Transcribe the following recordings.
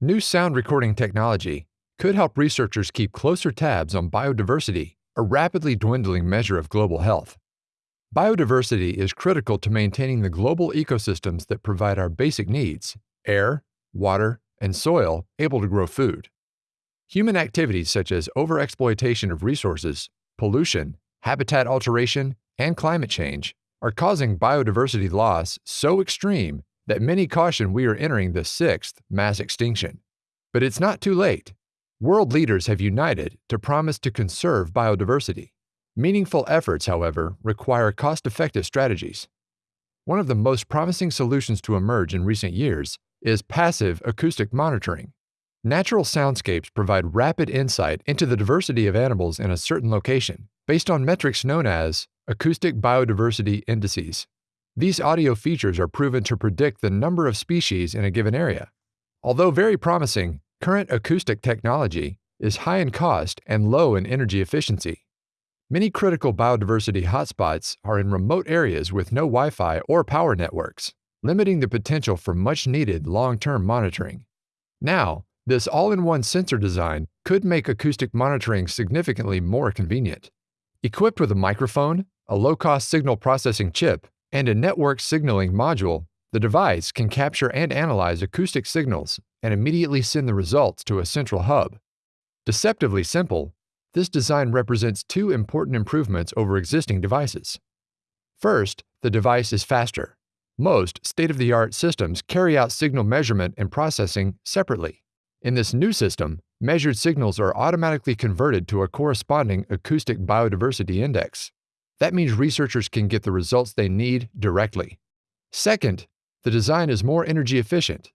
New sound recording technology could help researchers keep closer tabs on biodiversity, a rapidly dwindling measure of global health. Biodiversity is critical to maintaining the global ecosystems that provide our basic needs air, water, and soil able to grow food. Human activities such as overexploitation of resources, pollution, habitat alteration, and climate change are causing biodiversity loss so extreme that many caution we are entering the sixth mass extinction. But it's not too late. World leaders have united to promise to conserve biodiversity. Meaningful efforts, however, require cost effective strategies. One of the most promising solutions to emerge in recent years is passive acoustic monitoring. Natural soundscapes provide rapid insight into the diversity of animals in a certain location based on metrics known as acoustic biodiversity indices. These audio features are proven to predict the number of species in a given area. Although very promising, current acoustic technology is high in cost and low in energy efficiency. Many critical biodiversity hotspots are in remote areas with no Wi Fi or power networks, limiting the potential for much needed long term monitoring. Now, this all in one sensor design could make acoustic monitoring significantly more convenient. Equipped with a microphone, a low cost signal processing chip, and a network signaling module, the device can capture and analyze acoustic signals and immediately send the results to a central hub. Deceptively simple, this design represents two important improvements over existing devices. First, the device is faster. Most state of the art systems carry out signal measurement and processing separately. In this new system, measured signals are automatically converted to a corresponding acoustic biodiversity index. That means researchers can get the results they need directly. Second, the design is more energy efficient.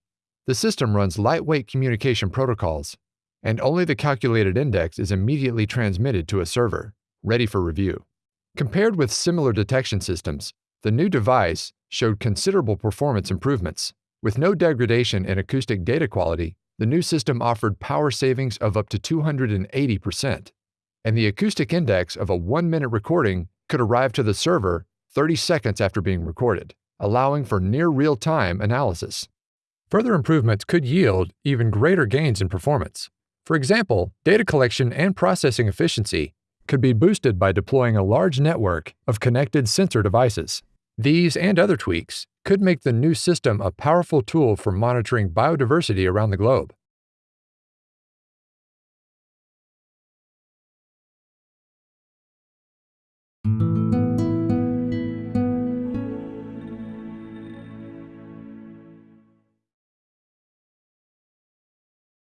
The system runs lightweight communication protocols, and only the calculated index is immediately transmitted to a server, ready for review. Compared with similar detection systems, the new device showed considerable performance improvements. With no degradation in acoustic data quality, the new system offered power savings of up to 280%, and the acoustic index of a one minute recording could arrive to the server 30 seconds after being recorded, allowing for near real time analysis. Further improvements could yield even greater gains in performance. For example, data collection and processing efficiency could be boosted by deploying a large network of connected sensor devices. These and other tweaks could make the new system a powerful tool for monitoring biodiversity around the globe.